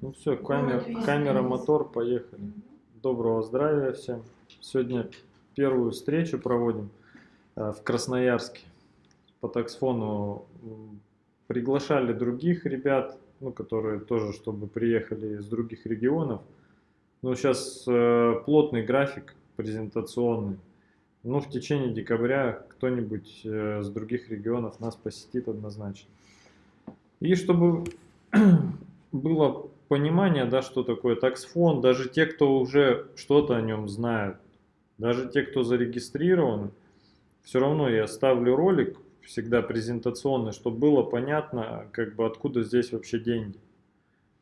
Ну все, камера, камера, мотор, поехали. Доброго здравия всем. Сегодня первую встречу проводим э, в Красноярске по таксфону. Приглашали других ребят, ну, которые тоже, чтобы приехали из других регионов. Но сейчас э, плотный график презентационный. Ну, в течение декабря кто-нибудь э, с других регионов нас посетит однозначно. И чтобы было понимание, да, что такое таксфон, даже те, кто уже что-то о нем знает, даже те, кто зарегистрирован, все равно я ставлю ролик всегда презентационный, чтобы было понятно, как бы откуда здесь вообще деньги.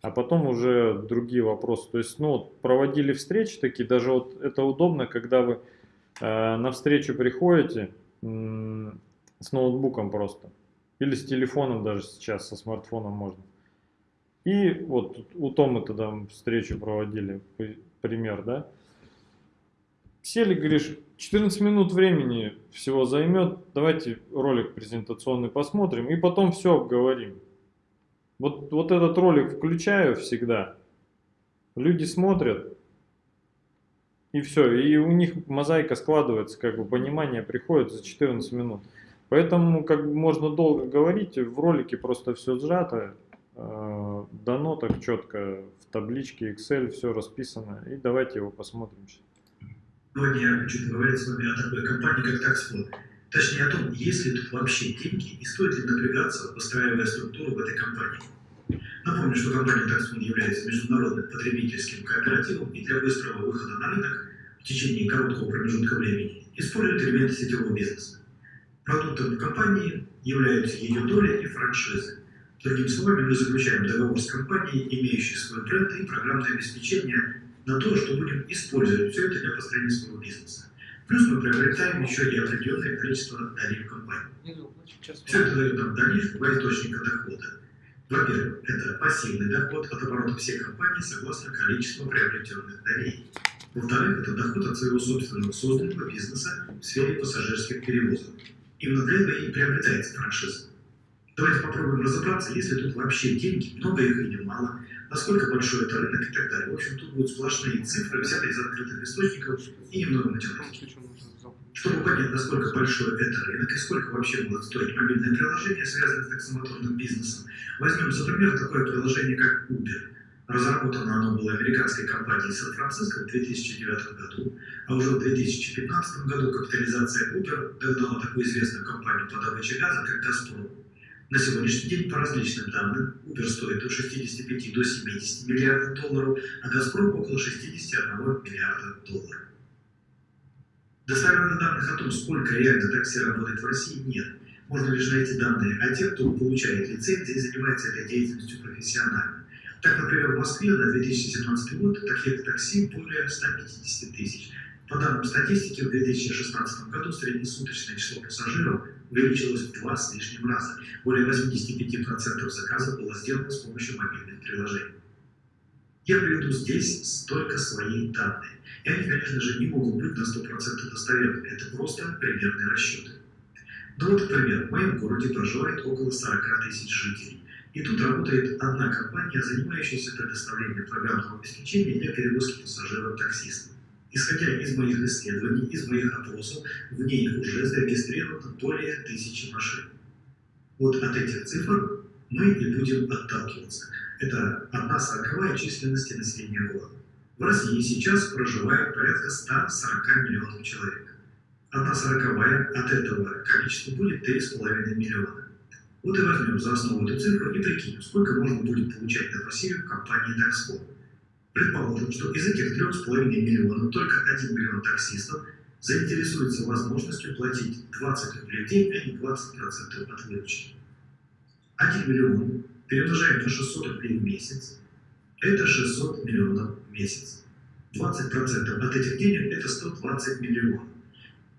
А потом уже другие вопросы. То есть, ну, проводили встречи такие, даже вот это удобно, когда вы э, на встречу приходите э, с ноутбуком просто. Или с телефоном даже сейчас, со смартфоном можно. И вот у Тома тогда встречу проводили, пример, да. Сели, говоришь, 14 минут времени всего займет, давайте ролик презентационный посмотрим и потом все обговорим. Вот, вот этот ролик включаю всегда, люди смотрят, и все, и у них мозаика складывается, как бы понимание приходит за 14 минут. Поэтому как бы можно долго говорить, в ролике просто все сжато, дано так четко, в табличке Excel все расписано, и давайте его посмотрим. Сегодня я хочу поговорить с вами о такой компании, как Taxfond. Точнее о том, есть ли тут вообще деньги и стоит ли напрягаться, выстраивая структуру в этой компании. Напомню, что компания Taxfond является международным потребительским кооперативом и для быстрого выхода на рынок в течение короткого промежутка времени использует элементы сетевого бизнеса. Продуктом компании являются ее доли и франшизы. Другими словами, мы заключаем договор с компанией, имеющей свой бренд и программное обеспечение на то, что будем использовать все это для построения своего бизнеса. Плюс мы приобретаем еще и определенное количество долей в компании. Все это дает нам дальнейшие два источника дохода. Во-первых, это пассивный доход от оборота всей компании согласно количеству приобретенных долей. Во-вторых, это доход от своего собственного созданного бизнеса в сфере пассажирских перевозок. Именно для этого и приобретается франшиза. Давайте попробуем разобраться, есть ли тут вообще деньги, много их или мало, насколько большой это рынок и так далее. В общем, тут будут сплошные цифры, взятые из открытых источников и немного математики. Чтобы понять, насколько большой это рынок и сколько вообще будет стоить мобильное приложение, связанное с таксомоторным бизнесом, возьмем за пример такое приложение, как Uber. Разработано оно было американской компанией Сан-Франциско в 2009 году, а уже в 2015 году капитализация Uber догнала такую известную компанию по добыче газа, как «Газпром». На сегодняшний день, по различным данным, Uber стоит от 65 до 70 миллиардов долларов, а «Газпром» около 61 миллиарда долларов. Достоверных данных о том, сколько реально такси работает в России, нет. Можно лишь найти данные о тех, кто получает лицензии и занимается этой деятельностью профессионально. Так, например, в Москве на 2017 год таких такси более 150 тысяч. По данным статистики, в 2016 году среднесуточное число пассажиров увеличилось в два с лишним раза. Более 85% заказов было сделано с помощью мобильных приложений. Я приведу здесь только свои данные. И они, конечно же, не могут быть на 100% достоверными. Это просто примерные расчеты. Ну вот, например, в моем городе проживает около 40 тысяч жителей. И тут работает одна компания, занимающаяся предоставлением программного обеспечения для перевозки пассажиров-таксистов. Исходя из моих исследований, из моих опросов, в ней уже зарегистрировано более тысячи машин. Вот от этих цифр мы и будем отталкиваться. Это одна сороковая численности населения города. В России сейчас проживает порядка 140 миллионов человек. Одна сороковая от этого количества будет 3,5 миллиона. Вот и возьмем за основу эту цифру и прикинем, сколько можно будет получать на пассиве в компании Taxfond. Предположим, что из этих 3,5 миллионов только 1 миллион таксистов заинтересуется возможностью платить 20 рублей в день, а не 20% от выручки. 1 миллион перемножаем на 600 рублей в месяц, это 600 миллионов в месяц. 20% от этих денег – это 120 миллионов.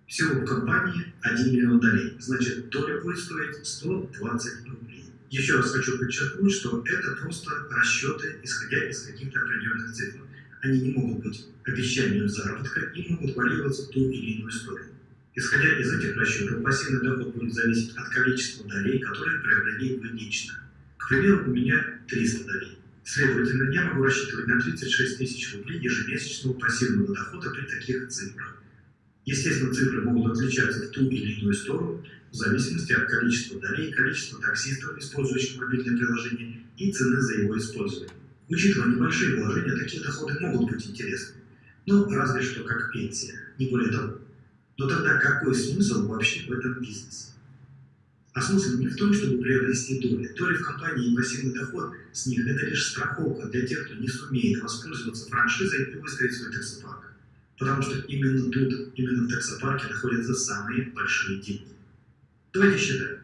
Всего в компании 1 миллион долей, значит доля будет стоить 120 рублей. Еще раз хочу подчеркнуть, что это просто расчеты, исходя из каких-то определенных цифр. Они не могут быть обещанием заработка и могут варьироваться в ту или иную сторону. Исходя из этих расчетов, пассивный доход будет зависеть от количества долей, которые приобрели вы лично. К примеру, у меня 300 долей. Следовательно, я могу рассчитывать на 36 тысяч рублей ежемесячного пассивного дохода при таких цифрах. Естественно, цифры могут отличаться в ту или иную сторону, в зависимости от количества долей, количества таксистов, использующих мобильное приложение, и цены за его использование. Учитывая небольшие вложения, такие доходы могут быть интересны. Ну, разве что как пенсия, не более того. Но тогда какой смысл вообще в этом бизнесе? А смысл не в том, чтобы приобрести доли. Доли в компании и пассивный доход с них – это лишь страховка для тех, кто не сумеет воспользоваться франшизой и выстроить свой таксопарк. Потому что именно тут, именно в таксопарке находятся самые большие деньги. Давайте считаем.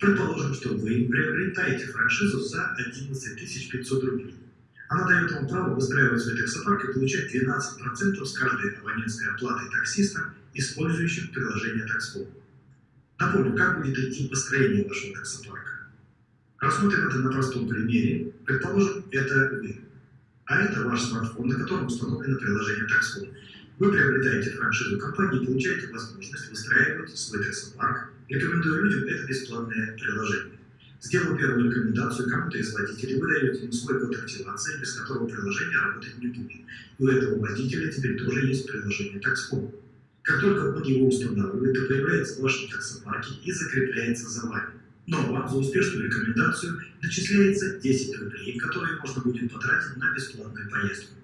Предположим, что вы приобретаете франшизу за 11 500 рублей. Она дает вам право выстраивать свой таксопарк и получать 12% с каждой абонентской оплаты таксиста, использующим приложение Taxflow. Напомню, как будет идти построение вашего таксопарка. Рассмотрим это на простом примере. Предположим, это вы. А это ваш смартфон, на котором установлено приложение Taxflow. Вы приобретаете франшизу компании и получаете возможность выстраивать свой таксопарк, рекомендуя людям это бесплатное приложение. Сделал первую рекомендацию кому-то из водителей, вы даете ему свой код активации, без которого приложение работать не будет. У этого водителя теперь тоже есть приложение Taxflow. Как только он его устанавливает, то появляется в вашем таксопарке и закрепляется за вами. Но вам за успешную рекомендацию начисляется 10 рублей, которые можно будет потратить на бесплатную поездку.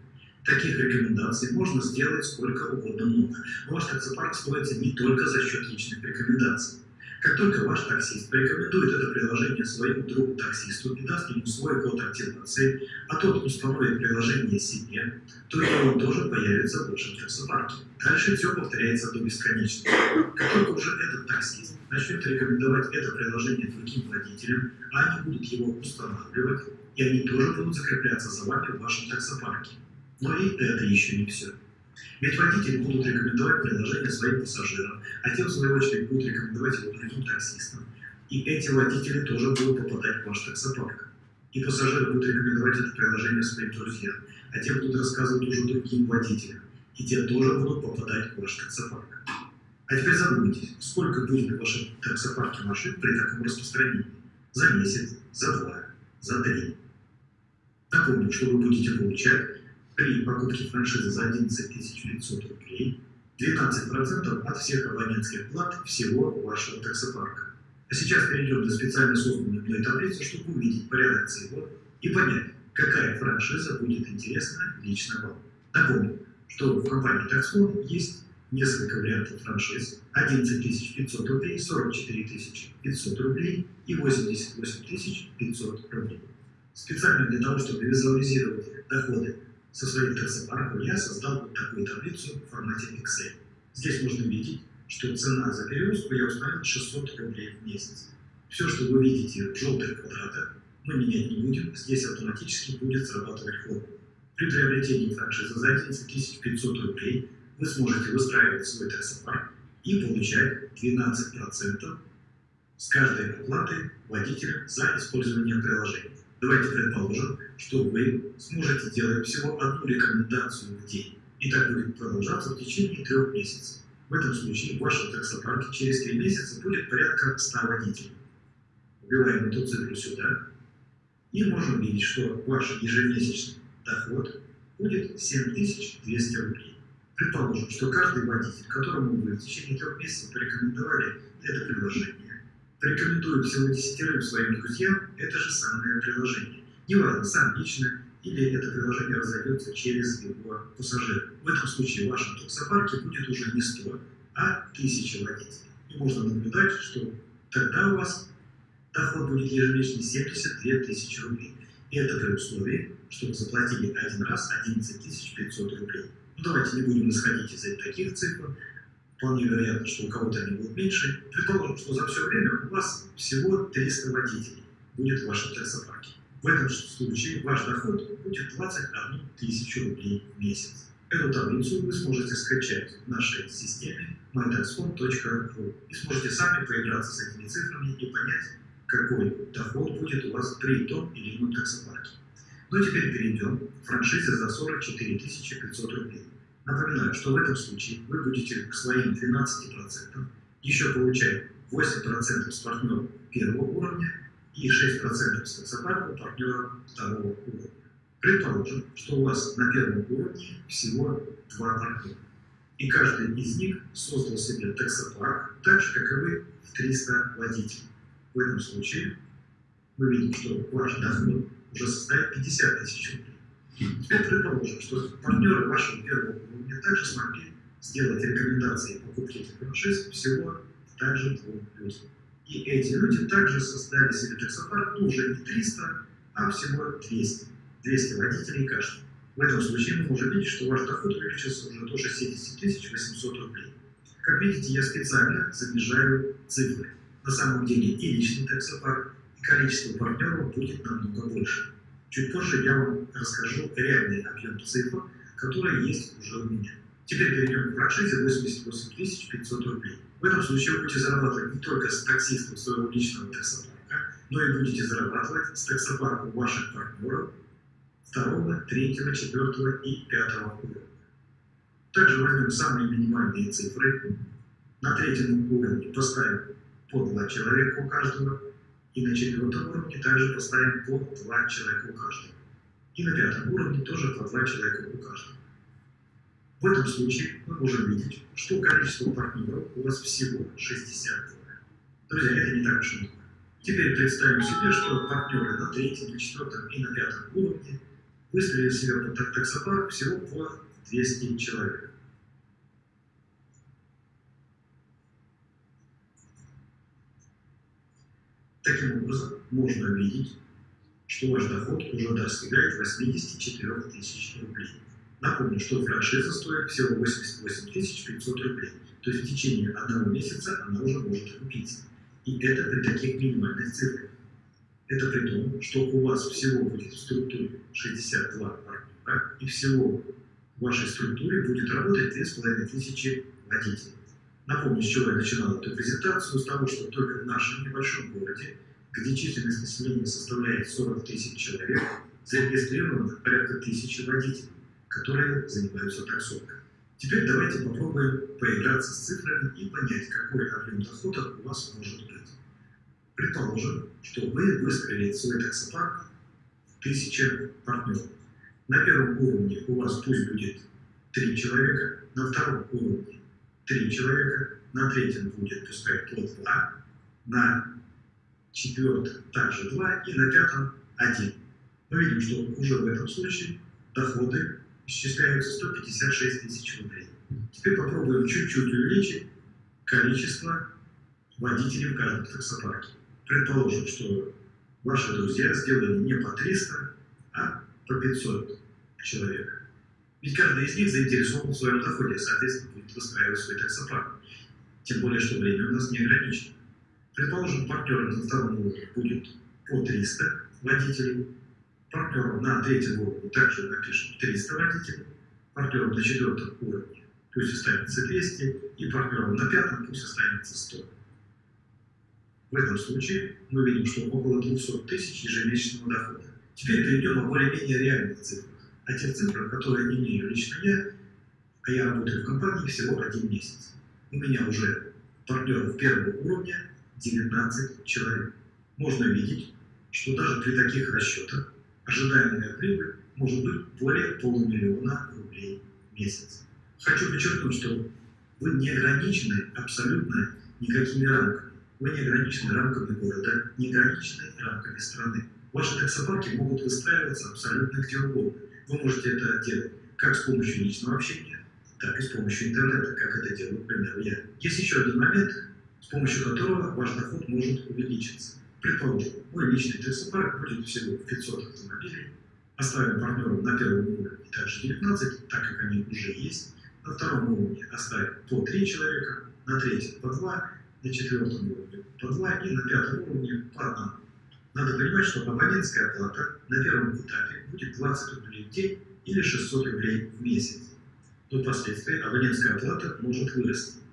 Таких рекомендаций можно сделать сколько угодно много. Ваш таксопарк строится не только за счет личных рекомендаций. Как только ваш таксист порекомендует это приложение своему другу-таксисту и даст ему свой код активации, а тот установит приложение себе, то и он тоже появится в вашем таксопарке. Дальше все повторяется до бесконечности. Как только уже этот таксист начнет рекомендовать это приложение другим водителям, а они будут его устанавливать, и они тоже будут закрепляться за вами в вашем таксопарке. Но и это еще не все. Ведь водители будут рекомендовать приложение своим пассажирам, а те, в свою очередь, будут рекомендовать его другим таксистам. И эти водители тоже будут попадать в ваш таксопарк. И пассажиры будут рекомендовать это приложение своим друзьям, а те будут рассказывать уже другим водителям. И те тоже будут попадать в ваш таксопарк. А теперь задумайтесь, сколько будет в вашем таксопарке машин при таком распространении? За месяц, за два, за три. Напомню, что вы будете получать при покупке франшизы за 11 500 рублей 12% от всех абонентских плат всего вашего таксопарка. А сейчас перейдем на специально созданную мной таблицу, чтобы увидеть порядок всего и понять, какая франшиза будет интересна лично вам. Напомню, что в компании Taxfond есть несколько вариантов франшиз. 11 500 рублей, 44 500 рублей и 88 500 рублей. Специально для того, чтобы визуализировать доходы со своим таксопарком я создал вот такую таблицу в формате Excel. Здесь можно видеть, что цена за перевозку я установил 600 рублей в месяц. Все, что вы видите в желтых квадратах, мы менять не будем, здесь автоматически будет срабатывать формула. При приобретении франшизы за 11 500 рублей вы сможете выстраивать свой таксопарк и получать 12% с каждой оплаты водителя за использование приложения. Давайте предположим, что вы сможете делать всего одну рекомендацию в день, и так будет продолжаться в течение трех месяцев. В этом случае в вашем таксопарке через три месяца будет порядка 100 водителей. Вбиваем эту цифру сюда, и можем видеть, что ваш ежемесячный доход будет 7200 рублей. Предположим, что каждый водитель, которому вы в течение трех месяцев порекомендовали это приложение, Порекомендую всего десятерым своим друзьям это же самое приложение. Неважно, сам лично, или это приложение разойдется через его пассажира. В этом случае в вашем таксопарке будет уже не 100, а 1000 водителей. И можно наблюдать, что тогда у вас доход будет ежемесячно 72 тысячи рублей. И это при условии, что вы заплатили один раз 11 500 рублей. Ну, давайте не будем исходить из таких цифр, вполне вероятно, что у кого-то они будут меньше. Предположим, что за все время у вас всего 300 водителей будет в вашем таксопарке. В этом случае ваш доход будет 21 тысячу рублей в месяц. Эту таблицу вы сможете скачать в нашей системе mytaxfond.ru и сможете сами поиграться с этими цифрами и понять, какой доход будет у вас при том или ином таксопарке. Ну теперь перейдем к франшизе за 44 500 рублей. Напоминаю, что в этом случае вы будете к своим 12% еще получать 8% с партнера первого уровня и 6% с таксопарка партнера второго уровня. Предположим, что у вас на первом уровне всего два партнера, и каждый из них создал себе таксопарк, так же, как и вы, в 300 водителей. В этом случае мы видим, что ваш доход уже составит 50 тысяч рублей. Теперь предположим, что партнеры вашего первого уровня также смогли сделать рекомендации покупки франшиз всего также двум людям. И эти люди также создали себе таксопарк, ну уже не 300, а всего 200. 200 водителей каждый. В этом случае мы можем видеть, что ваш доход увеличился уже до 60 800 рублей. Как видите, я специально занижаю цифры. На самом деле и личный таксопарк, и количество партнеров будет намного больше. Чуть позже я вам расскажу реальный объем цифр, которые есть уже у меня. Теперь перейдем к франшизе 88 500 рублей. В этом случае вы будете зарабатывать не только с таксистом своего личного таксопарка, но и будете зарабатывать с таксопарком ваших партнеров второго, третьего, четвертого и пятого уровня. Также возьмем самые минимальные цифры. На третьем уровне поставим по два человека у каждого, и на четвертом уровне также поставим по два человека у каждого. И на пятом уровне тоже по два человека у каждого. В этом случае мы можем видеть, что количество партнеров у вас всего 62. Друзья, это не так уж много. Теперь представим себе, что партнеры на третьем, на четвертом и на пятом уровне выставили себе под таксопарк всего по 200 человек. Таким образом, можно видеть, что ваш доход уже достигает 84 тысяч рублей. Напомню, что франшиза стоит всего 88 500 рублей, то есть в течение одного месяца она уже может окупиться. И это при таких минимальных цифрах. Это при том, что у вас всего будет в структуре 62 партнера, и всего в вашей структуре будет работать 2500 водителей. Напомню, с чего я начинал эту презентацию, с того, что только в нашем небольшом городе, где численность населения составляет 40 тысяч человек, зарегистрировано порядка тысячи водителей которые занимаются таксовкой. Теперь давайте попробуем поиграться с цифрами и понять, какой объем дохода у вас может быть. Предположим, что вы выстроили свой таксопарк в 1000 партнеров. На первом уровне у вас пусть будет 3 человека, на втором уровне 3 человека, на третьем будет пускай по 2, на четвертом также 2 и на пятом 1. Мы видим, что уже в этом случае доходы исчисляются 156 тысяч рублей. Теперь попробуем чуть-чуть увеличить количество водителей в каждом таксопарке. Предположим, что ваши друзья сделали не по 300, а по 500 человек. Ведь каждый из них заинтересован в своем доходе, соответственно, будет выстраивать свой таксопарк. Тем более, что время у нас не ограничено. Предположим, партнером на втором уровне будет по 300 водителей, партнером на третьем уровне также напишем 300 водителей, партнером на четвертом уровне пусть останется 200, и партнером на пятом пусть останется 100. В этом случае мы видим, что около 200 тысяч ежемесячного дохода. Теперь перейдем о более-менее реальных цифрах. О тех цифрах, которые имею лично я, а я работаю в компании всего один месяц. У меня уже партнеров первого уровня 19 человек. Можно видеть, что даже при таких расчетах ожидаемая прибыль может быть более полумиллиона рублей в месяц. Хочу подчеркнуть, что вы не ограничены абсолютно никакими рамками. Вы не ограничены рамками города, не ограничены рамками страны. Ваши таксопарки могут выстраиваться абсолютно где угодно. Вы можете это делать как с помощью личного общения, так и с помощью интернета, как это делаю, к примеру, я. Есть еще один момент, с помощью которого ваш доход может увеличиться. Предположим, мой личный таксопарк будет всего 500 автомобилей, оставим партнеров на первом уровне также 19, так как они уже есть, на втором уровне оставим по 3 человека, на третьем по 2, на четвертом уровне по 2 и на пятом уровне по 1. Надо понимать, что абонентская плата на первом этапе будет 20 рублей в день или 600 рублей в месяц. Но впоследствии абонентская плата может вырасти.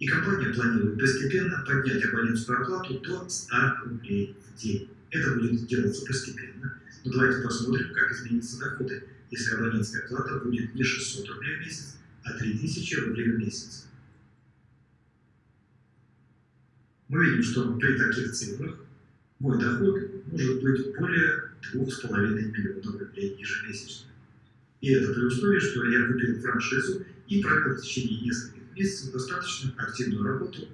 И компания планирует постепенно поднять абонентскую оплату до 100 рублей в день. Это будет делаться постепенно. Но давайте посмотрим, как изменятся доходы, если абонентская плата будет не 600 рублей в месяц, а 3000 рублей в месяц. Мы видим, что при таких цифрах мой доход может быть более 2,5 миллионов рублей ежемесячно. И это при условии, что я купил франшизу и провел в течение нескольких месяцев достаточно активную работу,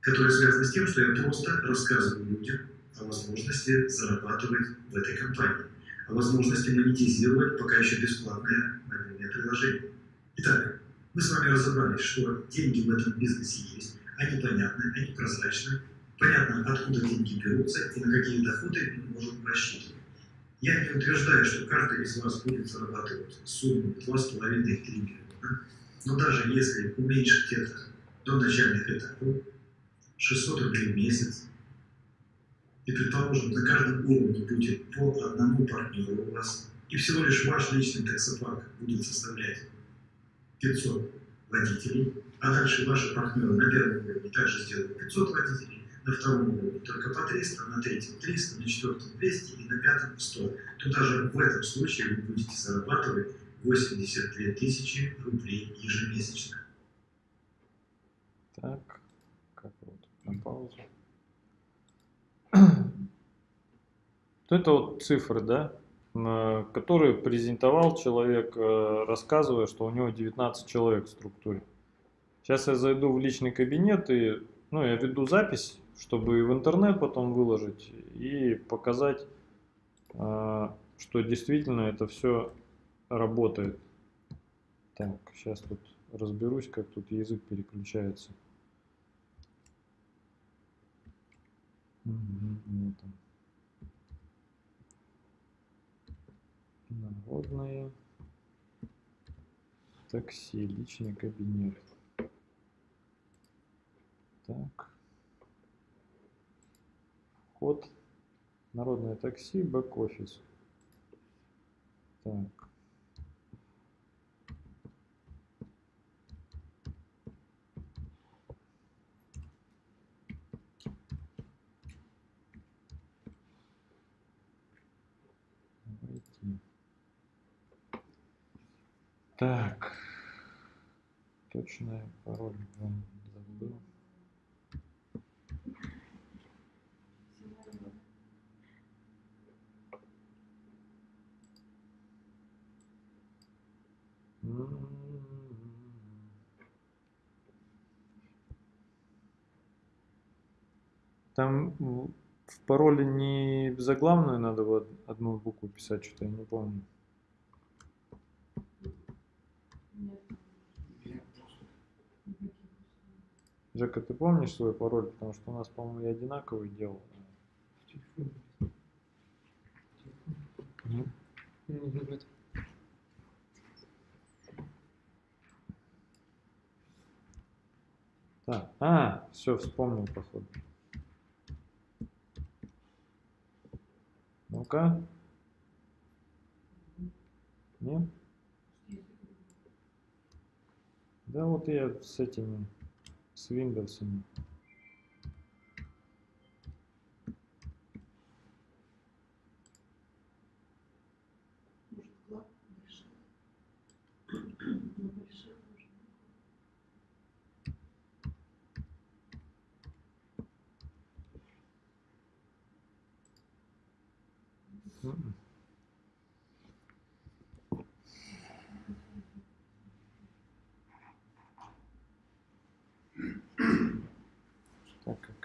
которая связана с тем, что я просто рассказываю людям о возможности зарабатывать в этой компании, о возможности монетизировать пока еще бесплатное мобильное приложение. Итак, мы с вами разобрались, что деньги в этом бизнесе есть, они понятны, они прозрачны, понятно, откуда деньги берутся и на какие доходы мы можем рассчитывать. Я не утверждаю, что каждый из вас будет зарабатывать сумму 2,5-3 миллиона, но даже если уменьшить это до начальных этапов, 600 рублей в месяц, и, предположим, на каждом уровне будет по одному партнеру у вас, и всего лишь ваш личный таксопарк будет составлять 500 водителей, а дальше ваши партнеры на первом уровне также сделают 500 водителей, на втором уровне только по 300, на третьем 300, на четвертом 200 и на пятом 100, то даже в этом случае вы будете зарабатывать 82 тысячи рублей ежемесячно. Так, как вот на паузу. Это вот цифры, да, которые презентовал человек, э, рассказывая, что у него 19 человек в структуре. Сейчас я зайду в личный кабинет и, ну, я веду запись, чтобы в интернет потом выложить и показать, э, что действительно это все работает. Так, сейчас тут разберусь, как тут язык переключается. Угу, вот Народные. Такси, личный кабинет. Так. Вход. Народное такси, бэк-офис. Так. Так, точный пароль забыл. Там в пароле не заглавную надо одну букву писать, что-то я не помню. Жека, ты помнишь свой пароль? Потому что у нас, по-моему, я одинаковый делал. Так, а, все, вспомнил, походу. Ну-ка. Нет? Да вот я с этими с Windows.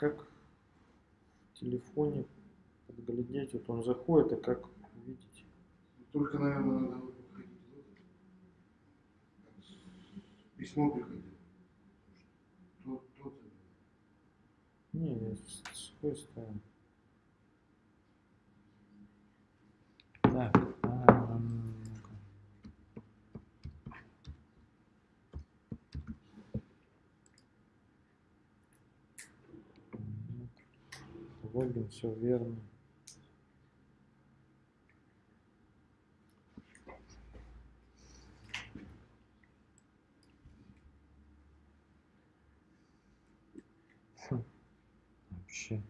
Как в телефоне подглядеть, вот он заходит, а как видеть? Только, наверное, надо выходить. Письмо приходит. Тот, тот. Не, не, с какой стороны? Так, а, логин, все верно. Хм. Вообще.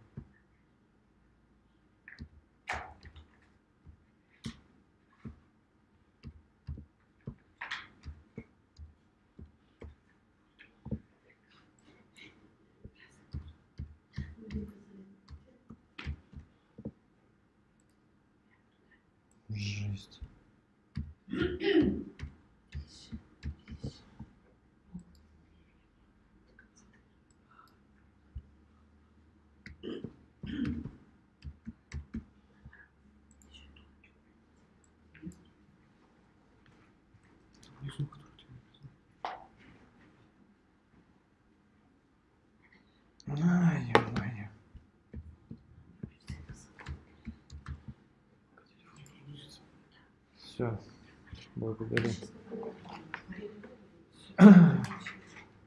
Все, благодарю.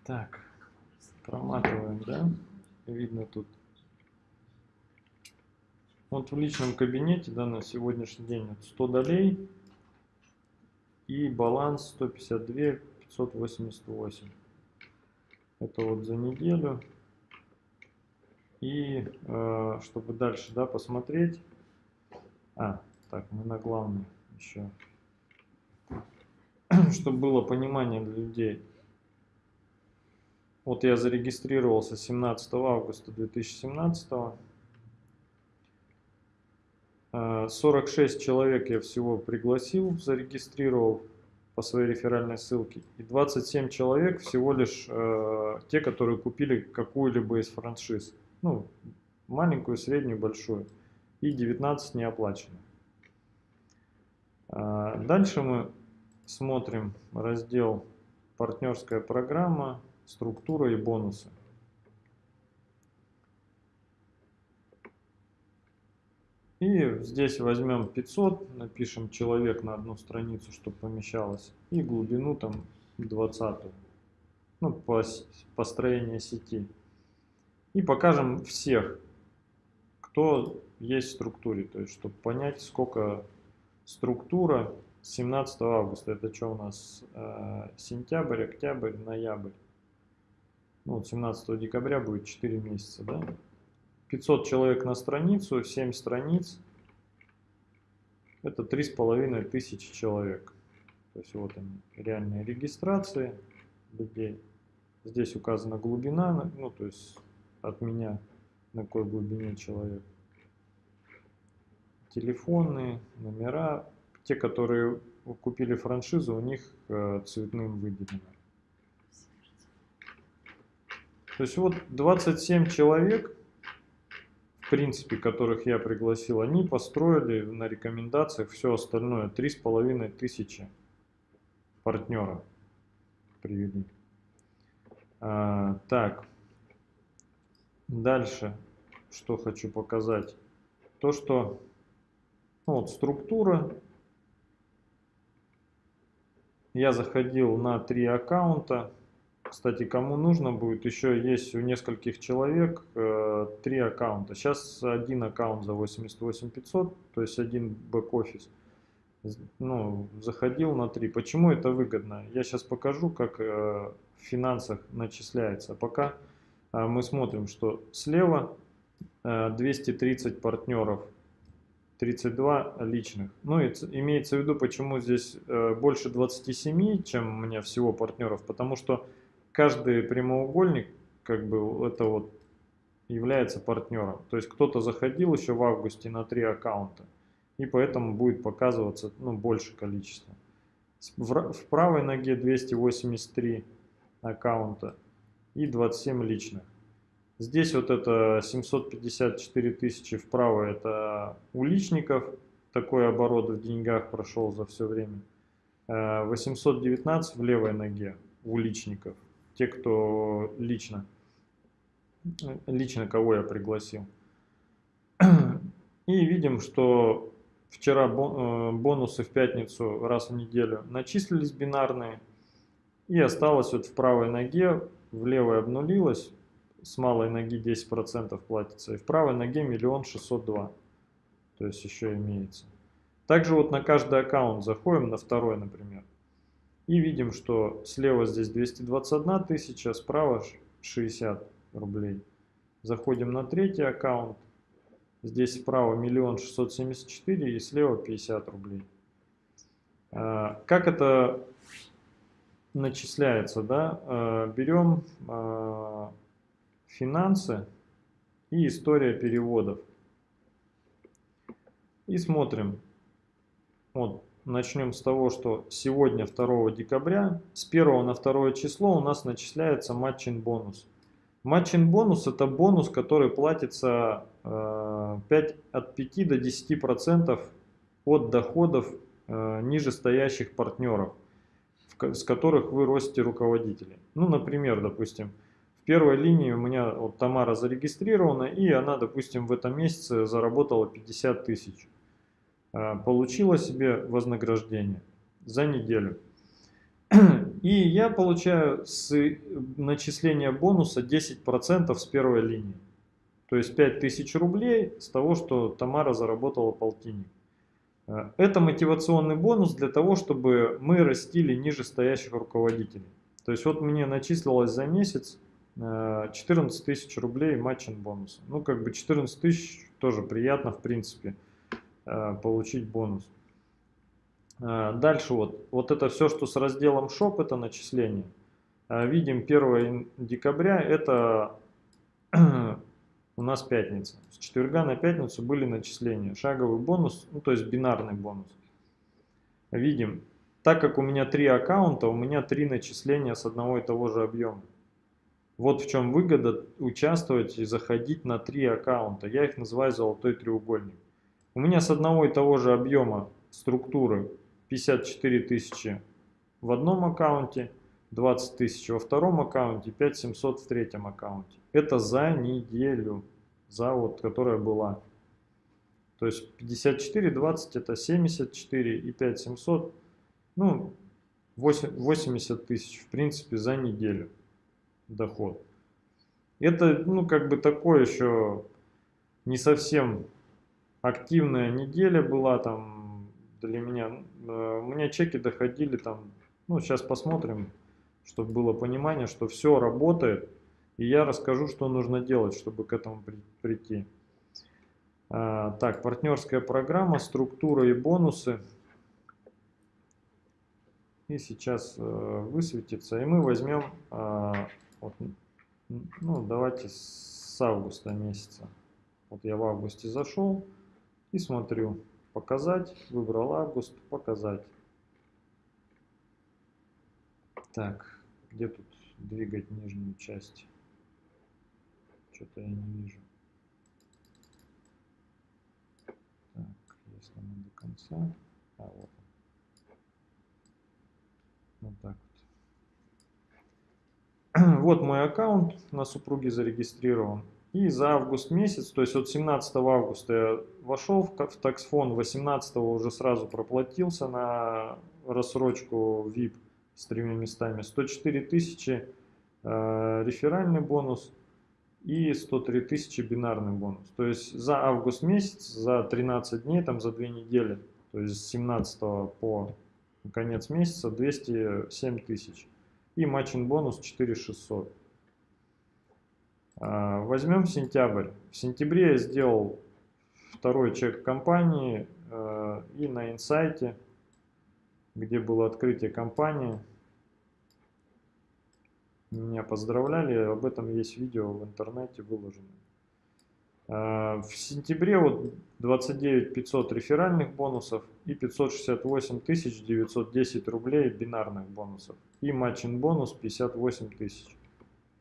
Так, проматываем, да? Видно тут. Вот в личном кабинете, да, на сегодняшний день 100 долей и баланс 152 588. Это вот за неделю. И э, чтобы дальше, да, посмотреть. А, так, мы на главный еще. Чтобы было понимание для людей. Вот я зарегистрировался 17 августа 2017. 46 человек я всего пригласил, зарегистрировал по своей реферальной ссылке. И 27 человек всего лишь э, те, которые купили какую-либо из франшиз. Ну, маленькую, среднюю, большую. И 19 не оплачено. Э, дальше мы смотрим раздел «Партнерская программа», «Структура и бонусы». И здесь возьмем 500, напишем человек на одну страницу, чтобы помещалось. И глубину там 20. Ну, по построению сети. И покажем всех, кто есть в структуре. То есть, чтобы понять, сколько структура 17 августа. Это что у нас? Э, сентябрь, октябрь, ноябрь. Ну, вот 17 декабря будет 4 месяца, да? 500 человек на страницу, 7 страниц. Это 3,5 тысячи человек. То есть вот они, реальные регистрации людей. Здесь указана глубина, ну то есть от меня на какой глубине человек. Телефоны, номера. Те, которые купили франшизу, у них э, цветным выделено. То есть вот 27 человек в принципе, которых я пригласил, они построили на рекомендациях все остальное. Три с половиной тысячи партнеров привели. А, так, дальше, что хочу показать. То, что ну, вот структура. Я заходил на три аккаунта. Кстати, кому нужно будет, еще есть у нескольких человек э, три аккаунта. Сейчас один аккаунт за 88 500, то есть один бэк-офис. Ну, заходил на три. Почему это выгодно? Я сейчас покажу, как э, в финансах начисляется. Пока э, мы смотрим, что слева э, 230 партнеров, 32 личных. Ну, и имеется в виду, почему здесь э, больше 27, чем у меня всего партнеров, потому что каждый прямоугольник, как бы, это вот является партнером. То есть кто-то заходил еще в августе на три аккаунта, и поэтому будет показываться ну, больше количество. В, в правой ноге 283 аккаунта и 27 личных. Здесь вот это 754 тысячи вправо, это у личников, такой оборот в деньгах прошел за все время. 819 э, в левой ноге у личников те, кто лично, лично кого я пригласил. И видим, что вчера э, бонусы в пятницу раз в неделю начислились бинарные. И осталось вот в правой ноге, в левой обнулилось, с малой ноги 10% платится. И в правой ноге миллион шестьсот два. То есть еще имеется. Также вот на каждый аккаунт заходим, на второй, например. И видим, что слева здесь 221 тысяча, справа 60 рублей. Заходим на третий аккаунт. Здесь справа 1 674 и слева 50 рублей. А, как это начисляется? Да? А, берем а, финансы и история переводов. И смотрим. Вот Начнем с того, что сегодня, 2 декабря, с 1 на 2 число у нас начисляется матчин бонус. Матчин бонус это бонус, который платится 5, э, от 5 до 10% процентов от доходов э, нижестоящих партнеров, с которых вы ростите руководителей. Ну, например, допустим, первой линии у меня вот Тамара зарегистрирована, и она, допустим, в этом месяце заработала 50 тысяч. э, получила себе вознаграждение за неделю. И я получаю с начисления бонуса 10% с первой линии. То есть 5000 рублей с того, что Тамара заработала полтинник. Э, это мотивационный бонус для того, чтобы мы растили ниже стоящих руководителей. То есть вот мне начислилось за месяц 14 э, тысяч рублей матчин бонуса. Ну как бы 14 тысяч тоже приятно в принципе э, получить бонус. Дальше вот, вот это все, что с разделом shop, это начисление. Видим 1 декабря, это у нас пятница. С четверга на пятницу были начисления. Шаговый бонус, ну то есть бинарный бонус. Видим, так как у меня три аккаунта, у меня три начисления с одного и того же объема. Вот в чем выгода участвовать и заходить на три аккаунта. Я их называю золотой треугольник. У меня с одного и того же объема структуры 54 тысячи в одном аккаунте, 20 тысяч во втором аккаунте, 5700 в третьем аккаунте. Это за неделю, за вот, которая была. То есть 54, 20 это 74 и 5700, ну 80 тысяч в принципе за неделю доход. Это ну как бы такое еще не совсем активная неделя была там для меня. Э, у меня чеки доходили там, ну сейчас посмотрим, чтобы было понимание, что все работает. И я расскажу, что нужно делать, чтобы к этому прийти. А, так, партнерская программа, структура и бонусы. И сейчас э, высветится. И мы возьмем, а, вот, ну давайте с августа месяца. Вот я в августе зашел и смотрю. Показать, выбрал август, показать. Так, где тут двигать нижнюю часть? Что-то я не вижу. Так, если мы до конца. А, вот. Вот так вот. Мой аккаунт на супруге зарегистрирован. И за август месяц, то есть от 17 августа я вошел в таксфон, 18 уже сразу проплатился на рассрочку VIP с тремя местами. 104 тысячи э, реферальный бонус – и 103 тысячи бинарный бонус. То есть за август месяц, за 13 дней, там за 2 недели, то есть с 17 по конец месяца 207 тысяч. И матчин бонус 4600. А, возьмем сентябрь. В сентябре я сделал второй чек компании э, и на инсайте, где было открытие компании, меня поздравляли, об этом есть видео в интернете выложено. А, в сентябре вот 29 500 реферальных бонусов и 568 910 рублей бинарных бонусов. И матчин бонус 58 тысяч.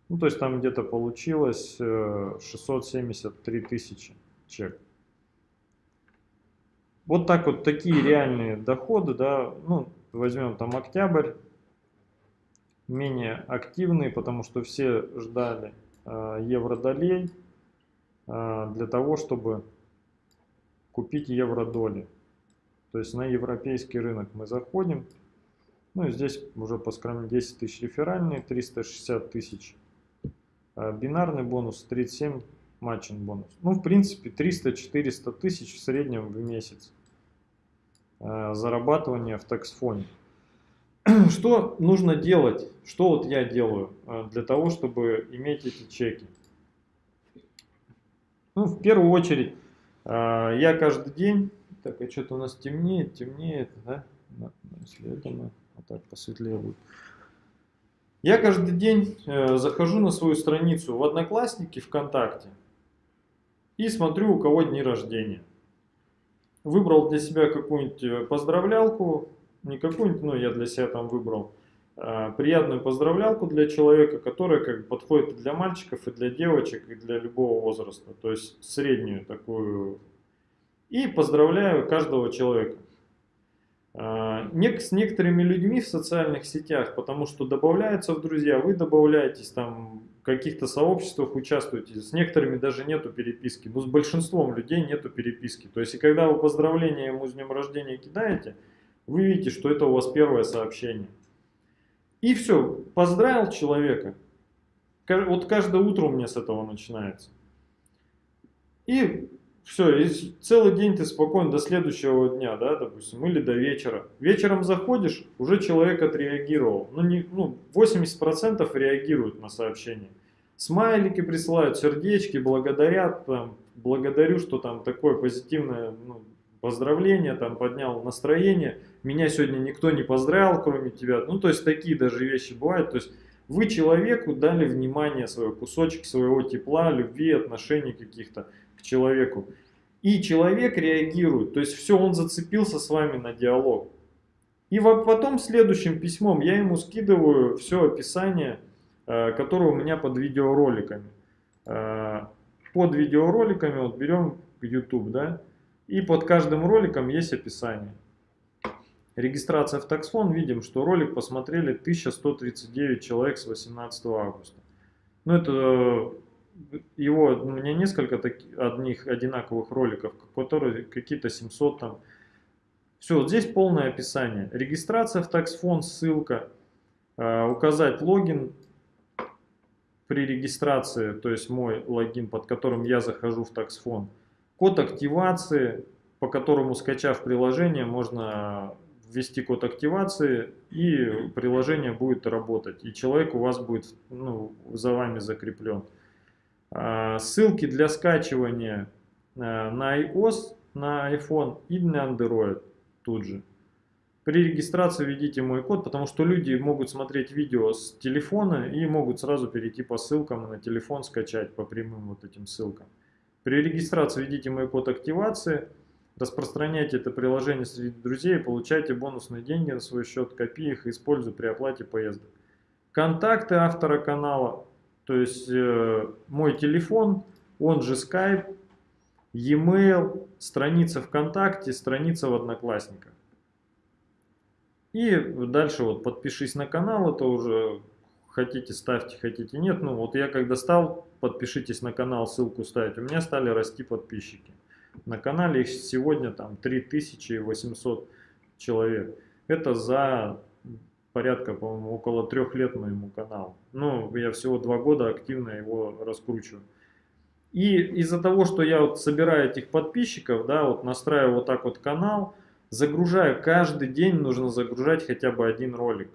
Ну, то есть там где-то получилось 673 э, тысячи чек. Вот так вот такие реальные доходы, да, ну, возьмем там октябрь, менее активные, потому что все ждали э, евродолей э, для того, чтобы купить евродоли. То есть на европейский рынок мы заходим. Ну и здесь уже по скраме 10 тысяч реферальные, 360 тысяч э, бинарный бонус, 37 матчин бонус. Ну в принципе 300-400 тысяч в среднем в месяц зарабатывания в таксфоне. Что нужно делать? Что вот я делаю э, для того, чтобы иметь эти чеки? Ну, в первую очередь, э, я каждый день... Так, а что-то у нас темнеет, темнеет, да? Если это мы вот так посветлее будет. Я каждый день э, захожу на свою страницу в Одноклассники, ВКонтакте и смотрю, у кого дни рождения. Выбрал для себя какую-нибудь поздравлялку, не какую-нибудь, ну, я для себя там выбрал а, приятную поздравлялку для человека, которая как бы подходит и для мальчиков, и для девочек, и для любого возраста, то есть среднюю такую. И поздравляю каждого человека. А, с некоторыми людьми в социальных сетях, потому что добавляются в друзья, вы добавляетесь там в каких-то сообществах участвуете, с некоторыми даже нету переписки, но с большинством людей нету переписки. То есть, и когда вы поздравления ему с днем рождения кидаете, вы видите, что это у вас первое сообщение. И все, поздравил человека. Вот каждое утро у меня с этого начинается. И все, и целый день ты спокойно до следующего дня, да, допустим, или до вечера. Вечером заходишь, уже человек отреагировал. Ну, не, ну 80% реагируют на сообщение. Смайлики присылают, сердечки, благодарят, там, благодарю, что там такое позитивное ну, поздравление, там, поднял настроение. Меня сегодня никто не поздравил, кроме тебя. Ну, то есть, такие даже вещи бывают. То есть, вы человеку дали внимание свое, кусочек своего тепла, любви, отношений каких-то человеку. И человек реагирует, то есть все, он зацепился с вами на диалог. И потом следующим письмом я ему скидываю все описание, э, которое у меня под видеороликами. Э, под видеороликами вот берем YouTube, да, и под каждым роликом есть описание. Регистрация в таксфон, видим, что ролик посмотрели 1139 человек с 18 августа. Ну, это его, у меня несколько таких, одних одинаковых роликов, которые какие-то 700 там. Все, вот здесь полное описание. Регистрация в таксфон, ссылка, э, указать логин при регистрации, то есть мой логин, под которым я захожу в таксфон. Код активации, по которому, скачав приложение, можно ввести код активации, и приложение будет работать. И человек у вас будет ну, за вами закреплен. А, ссылки для скачивания а, на iOS, на iPhone и на Android тут же. При регистрации введите мой код, потому что люди могут смотреть видео с телефона и могут сразу перейти по ссылкам на телефон скачать по прямым вот этим ссылкам. При регистрации введите мой код активации, распространяйте это приложение среди друзей, получайте бонусные деньги на свой счет, копи их и используй при оплате поездок. Контакты автора канала то есть э, мой телефон, он же Skype, e-mail, страница ВКонтакте, страница в Одноклассниках. И дальше вот подпишись на канал, это уже хотите ставьте, хотите нет. Ну вот я когда стал, подпишитесь на канал, ссылку ставить, у меня стали расти подписчики. На канале их сегодня там 3800 человек. Это за порядка, по-моему, около трех лет моему каналу. Ну, я всего два года активно его раскручиваю. И из-за того, что я вот собираю этих подписчиков, да, вот настраиваю вот так вот канал, загружаю, каждый день нужно загружать хотя бы один ролик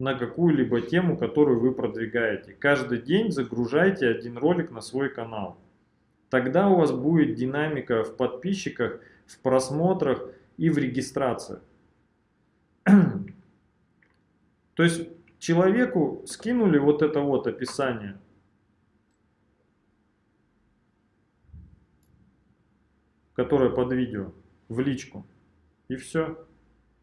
на какую-либо тему, которую вы продвигаете. Каждый день загружайте один ролик на свой канал. Тогда у вас будет динамика в подписчиках, в просмотрах и в регистрации. То есть человеку скинули вот это вот описание. которое под видео, в личку. И все.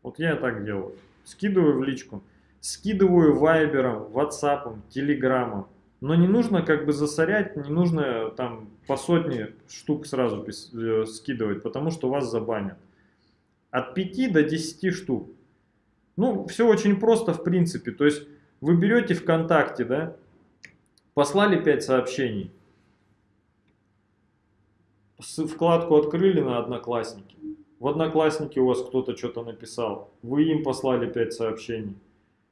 Вот я так делаю. Скидываю в личку. Скидываю вайбером, ватсапом, телеграммом. Но не нужно как бы засорять, не нужно там по сотне штук сразу э, скидывать, потому что вас забанят. От 5 до 10 штук. Ну, все очень просто в принципе. То есть вы берете ВКонтакте, да, послали 5 сообщений. Вкладку открыли на Одноклассники. В Одноклассники у вас кто-то что-то написал. Вы им послали 5 сообщений.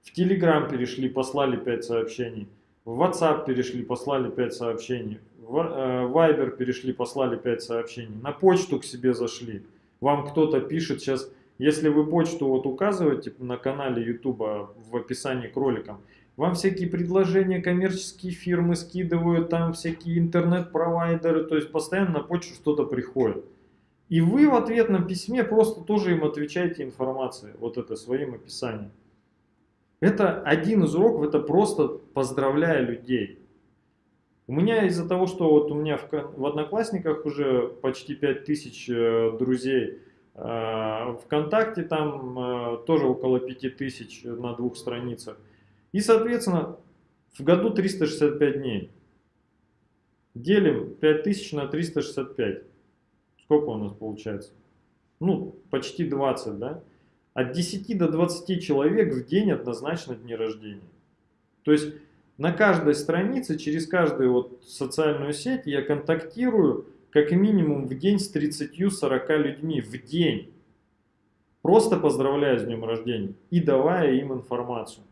В Телеграм перешли, послали 5 сообщений. В WhatsApp перешли, послали 5 сообщений. В э, Viber перешли, послали 5 сообщений. На почту к себе зашли. Вам кто-то пишет сейчас если вы почту вот указываете на канале YouTube в описании к роликам, вам всякие предложения, коммерческие фирмы скидывают, там всякие интернет-провайдеры, то есть постоянно на почту что-то приходит. И вы в ответном письме просто тоже им отвечаете информацией, вот это своим описанием. Это один из уроков, это просто поздравляя людей. У меня из-за того, что вот у меня в, в Одноклассниках уже почти 5000 э, друзей, Э, ВКонтакте там э, тоже около 5000 на двух страницах. И, соответственно, в году 365 дней. Делим 5000 на 365. Сколько у нас получается? Ну, почти 20, да? От 10 до 20 человек в день однозначно дни рождения. То есть На каждой странице, через каждую вот социальную сеть я контактирую как минимум в день с 30-40 людьми в день. Просто поздравляя с днем рождения и давая им информацию.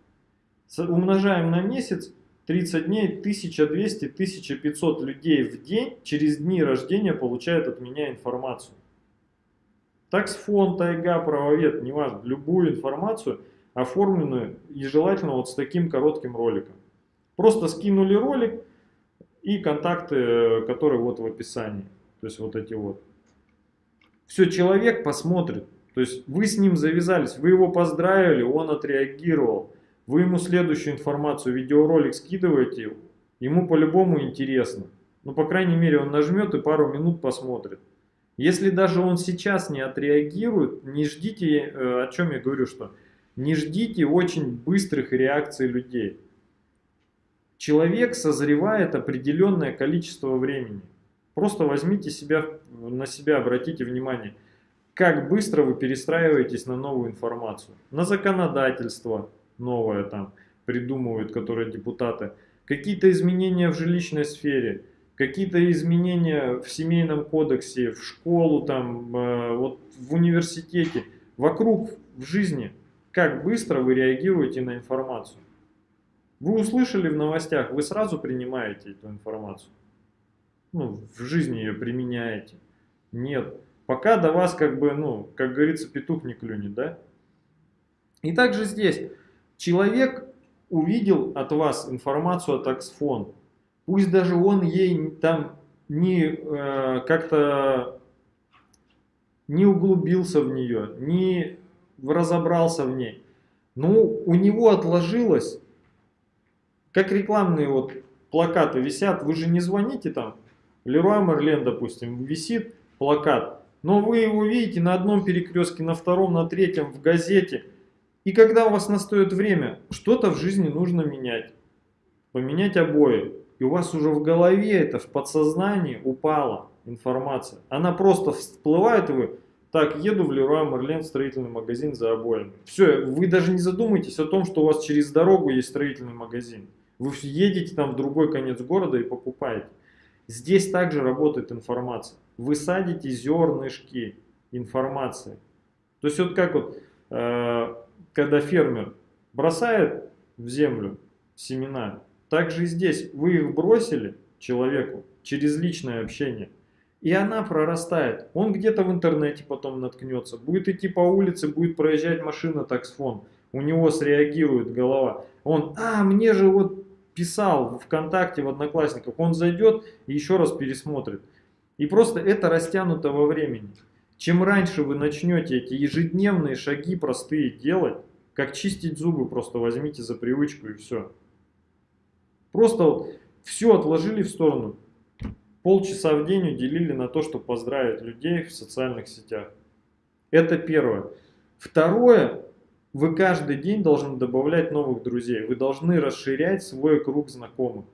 Умножаем на месяц 30 дней 1200-1500 людей в день через дни рождения получают от меня информацию. Таксфон, тайга, правовед, неважно, любую информацию, оформленную и желательно вот с таким коротким роликом. Просто скинули ролик и контакты, которые вот в описании. То есть вот эти вот. Все, человек посмотрит. То есть вы с ним завязались, вы его поздравили, он отреагировал. Вы ему следующую информацию, видеоролик скидываете, ему по-любому интересно. Ну, по крайней мере, он нажмет и пару минут посмотрит. Если даже он сейчас не отреагирует, не ждите, э, о чем я говорю, что не ждите очень быстрых реакций людей. Человек созревает определенное количество времени. Просто возьмите себя, на себя, обратите внимание, как быстро вы перестраиваетесь на новую информацию, на законодательство, новое там придумывают, которые депутаты, какие-то изменения в жилищной сфере, какие-то изменения в семейном кодексе, в школу, там, э, вот в университете, вокруг в жизни, как быстро вы реагируете на информацию. Вы услышали в новостях, вы сразу принимаете эту информацию. Ну, в жизни ее применяете. Нет. Пока до вас, как бы, ну, как говорится, петух не клюнет, да? И также здесь. Человек увидел от вас информацию от Аксфон. Пусть даже он ей там не э, как-то не углубился в нее, не разобрался в ней. Но у него отложилось, как рекламные вот плакаты висят, вы же не звоните там, Леруа Мерлен, допустим, висит плакат, но вы его видите на одном перекрестке, на втором, на третьем, в газете – и когда у вас настает время, что-то в жизни нужно менять. Поменять обои. И у вас уже в голове это, в подсознании упала информация. Она просто всплывает, и вы, так, еду в Леруа Мерлен строительный магазин за обоями. Все, вы даже не задумайтесь о том, что у вас через дорогу есть строительный магазин. Вы едете там в другой конец города и покупаете. Здесь также работает информация. Вы садите зернышки информации. То есть вот как вот э, когда фермер бросает в землю семена, так же и здесь вы их бросили человеку через личное общение, и она прорастает. Он где-то в интернете потом наткнется, будет идти по улице, будет проезжать машина таксфон, у него среагирует голова. Он, а, мне же вот писал в ВКонтакте, в Одноклассниках, он зайдет и еще раз пересмотрит. И просто это растянуто во времени. Чем раньше вы начнете эти ежедневные шаги простые делать, как чистить зубы, просто возьмите за привычку и все. Просто вот все отложили в сторону. Полчаса в день уделили на то, чтобы поздравить людей в социальных сетях. Это первое. Второе, вы каждый день должны добавлять новых друзей. Вы должны расширять свой круг знакомых.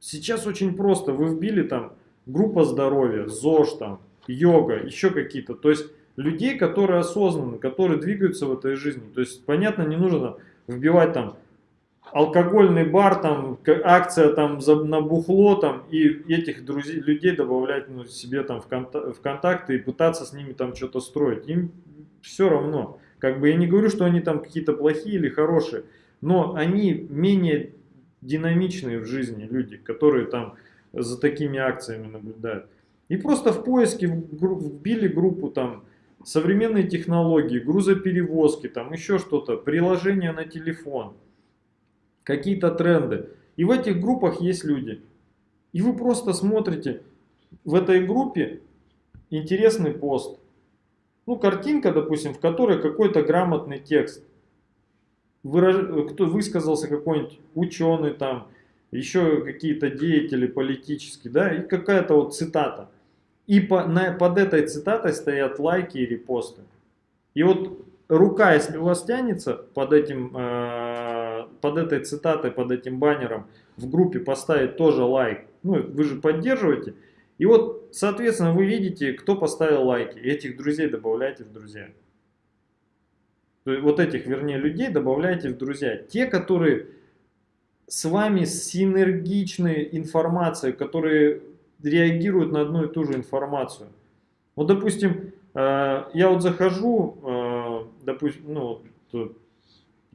Сейчас очень просто. Вы вбили там группа здоровья, ЗОЖ там, йога, еще какие-то. То есть людей, которые осознанны, которые двигаются в этой жизни. То есть, понятно, не нужно вбивать там алкогольный бар, там, акция там за, на бухло, там, и этих друзей, людей добавлять ну, себе там в, конта в контакты и пытаться с ними там что-то строить. Им все равно. Как бы я не говорю, что они там какие-то плохие или хорошие, но они менее динамичные в жизни люди, которые там за такими акциями наблюдают. И просто в поиске вбили группу там современные технологии, грузоперевозки, там еще что-то, приложения на телефон, какие-то тренды. И в этих группах есть люди. И вы просто смотрите в этой группе интересный пост. Ну, картинка, допустим, в которой какой-то грамотный текст. Выраж... Кто высказался какой-нибудь ученый там, еще какие-то деятели политические, да, и какая-то вот цитата. И по, на, под этой цитатой стоят лайки и репосты. И вот рука, если у вас тянется под, этим, э, под этой цитатой, под этим баннером, в группе поставить тоже лайк, ну вы же поддерживаете, и вот, соответственно, вы видите, кто поставил лайки, этих друзей добавляйте в друзья. Вот этих, вернее, людей добавляйте в друзья. Те, которые с вами синергичной информацией, которые реагируют на одну и ту же информацию. Вот, допустим, э, я вот захожу, э, допустим, ну,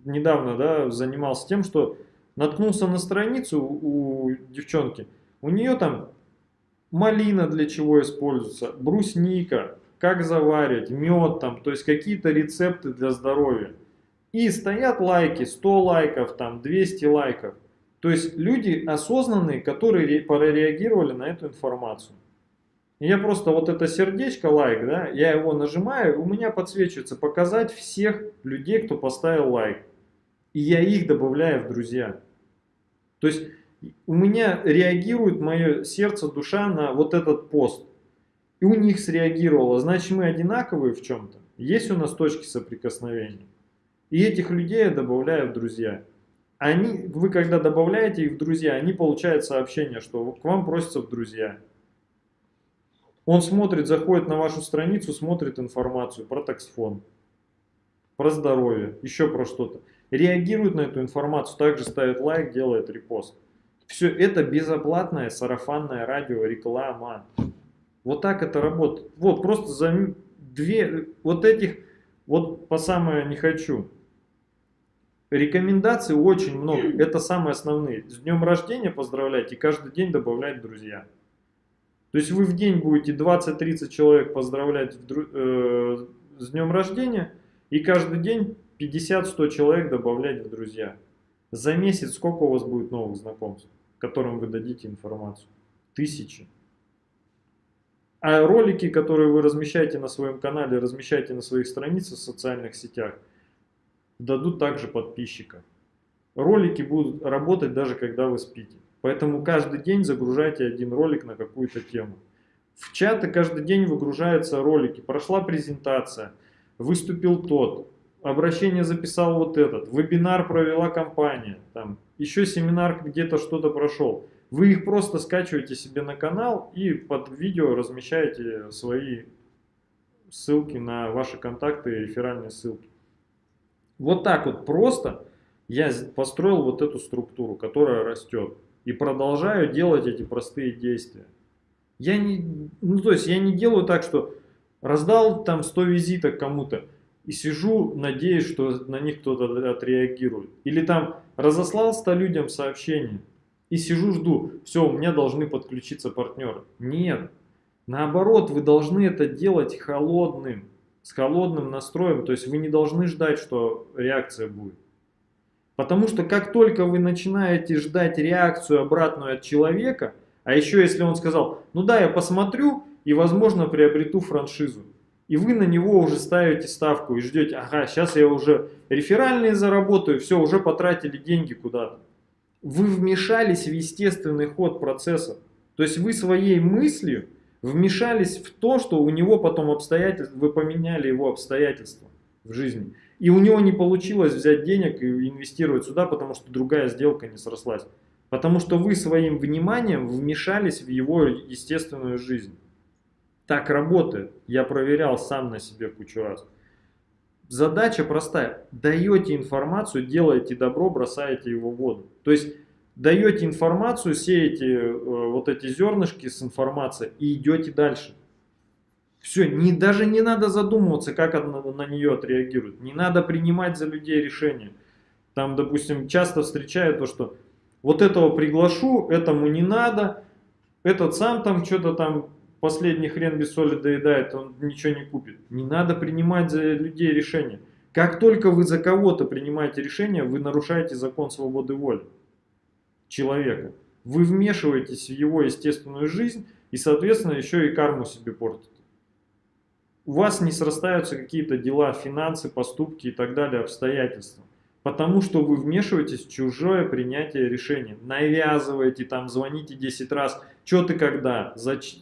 недавно да, занимался тем, что наткнулся на страницу у девчонки, у нее там малина для чего используется, брусника, как заваривать, мед там, то есть какие-то рецепты для здоровья. И стоят лайки, 100 лайков, там 200 лайков. То есть люди осознанные, которые прореагировали на эту информацию. Я просто вот это сердечко, лайк, да, я его нажимаю, у меня подсвечивается показать всех людей, кто поставил лайк. И я их добавляю в друзья. То есть у меня реагирует мое сердце, душа на вот этот пост. И у них среагировало. Значит, мы одинаковые в чем-то. Есть у нас точки соприкосновения. И этих людей я добавляю в друзья. Они, вы когда добавляете их в друзья, они получают сообщение, что к вам просятся в друзья. Он смотрит, заходит на вашу страницу, смотрит информацию про таксфон, про здоровье, еще про что-то. Реагирует на эту информацию, также ставит лайк, делает репост. Все это безоплатное сарафанное радио, реклама. Вот так это работает. Вот просто за две, вот этих, вот по самое не хочу. Рекомендаций очень много, это самые основные. С днем рождения поздравлять и каждый день добавлять друзья. То есть вы в день будете 20-30 человек поздравлять в, э, с днем рождения и каждый день 50-100 человек добавлять в друзья. За месяц сколько у вас будет новых знакомств, которым вы дадите информацию? Тысячи. А ролики, которые вы размещаете на своем канале, размещаете на своих страницах в социальных сетях, дадут также подписчиков. Ролики будут работать даже когда вы спите. Поэтому каждый день загружайте один ролик на какую-то тему. В чаты каждый день выгружаются ролики. Прошла презентация, выступил тот, обращение записал вот этот, вебинар провела компания, там, еще семинар где-то что-то прошел. Вы их просто скачиваете себе на канал и под видео размещаете свои ссылки на ваши контакты реферальные ссылки. Вот так вот просто я построил вот эту структуру, которая растет. И продолжаю делать эти простые действия. Я не, ну то есть я не делаю так, что раздал там 100 визиток кому-то и сижу, надеюсь, что на них кто-то отреагирует. Или там разослал 100 людям сообщение и сижу, жду, все, у меня должны подключиться партнеры. Нет, наоборот, вы должны это делать холодным, с холодным настроем, то есть вы не должны ждать, что реакция будет. Потому что как только вы начинаете ждать реакцию обратную от человека, а еще если он сказал, ну да, я посмотрю и возможно приобрету франшизу, и вы на него уже ставите ставку и ждете, ага, сейчас я уже реферальные заработаю, все, уже потратили деньги куда-то. Вы вмешались в естественный ход процесса. То есть вы своей мыслью вмешались в то, что у него потом обстоятельства, вы поменяли его обстоятельства в жизни. И у него не получилось взять денег и инвестировать сюда, потому что другая сделка не срослась. Потому что вы своим вниманием вмешались в его естественную жизнь. Так работает. Я проверял сам на себе кучу раз. Задача простая. Даете информацию, делаете добро, бросаете его в воду. То есть даете информацию, сеете э, вот эти зернышки с информацией и идете дальше. Все, не, даже не надо задумываться, как на, на нее отреагируют. Не надо принимать за людей решения. Там, допустим, часто встречают то, что вот этого приглашу, этому не надо, этот сам там что-то там последний хрен без соли доедает, он ничего не купит. Не надо принимать за людей решения. Как только вы за кого-то принимаете решение, вы нарушаете закон свободы воли человека. Вы вмешиваетесь в его естественную жизнь и, соответственно, еще и карму себе портите. У вас не срастаются какие-то дела, финансы, поступки и так далее, обстоятельства. Потому что вы вмешиваетесь в чужое принятие решения. Навязываете, там, звоните 10 раз. Что ты когда? Зач...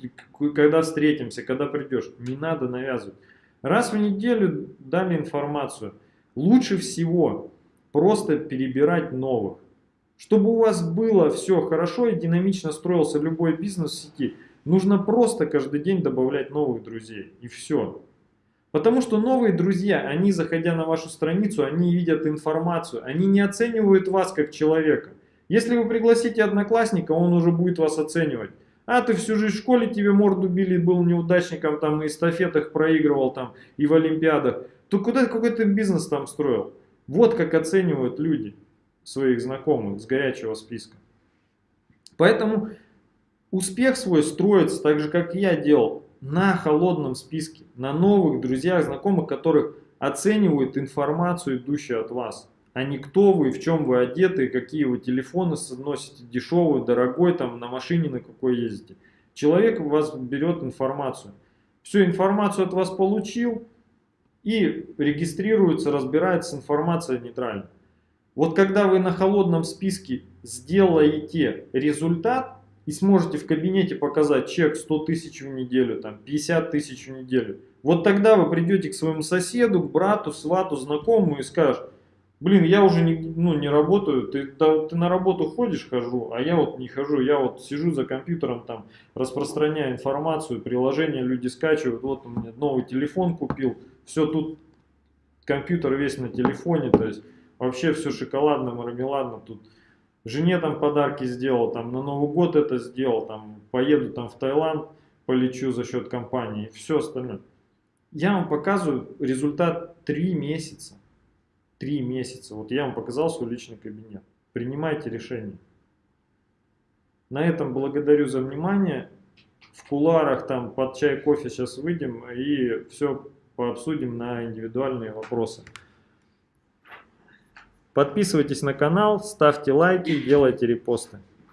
Когда встретимся? Когда придешь? Не надо навязывать. Раз в неделю дали информацию. Лучше всего просто перебирать новых. Чтобы у вас было все хорошо и динамично строился любой бизнес в сети, нужно просто каждый день добавлять новых друзей. И все. Потому что новые друзья, они, заходя на вашу страницу, они видят информацию, они не оценивают вас как человека. Если вы пригласите одноклассника, он уже будет вас оценивать. А ты всю жизнь в школе тебе морду били, был неудачником, там и эстафетах проигрывал, там и в олимпиадах. То куда какой ты бизнес там строил? Вот как оценивают люди своих знакомых с горячего списка. Поэтому успех свой строится так же, как я делал, на холодном списке, на новых друзьях, знакомых, которых оценивают информацию, идущую от вас а не кто вы, в чем вы одеты, какие вы телефоны носите, дешевый, дорогой, там на машине на какой ездите. Человек у вас берет информацию. Всю информацию от вас получил и регистрируется, разбирается информация нейтрально. Вот когда вы на холодном списке сделаете результат и сможете в кабинете показать чек 100 тысяч в неделю, там 50 тысяч в неделю, вот тогда вы придете к своему соседу, к брату, свату, знакомому и скажете, блин, я уже не, ну, не работаю, ты, да, ты на работу ходишь, хожу, а я вот не хожу, я вот сижу за компьютером, там, распространяю информацию, приложения люди скачивают, вот у меня новый телефон купил, все тут, компьютер весь на телефоне, то есть вообще все шоколадно, мармеладно, тут жене там подарки сделал, там на Новый год это сделал, там поеду там в Таиланд, полечу за счет компании, все остальное. Я вам показываю результат 3 месяца три месяца. Вот я вам показал свой личный кабинет. Принимайте решение. На этом благодарю за внимание. В куларах там под чай, кофе сейчас выйдем и все пообсудим на индивидуальные вопросы. Подписывайтесь на канал, ставьте лайки, делайте репосты.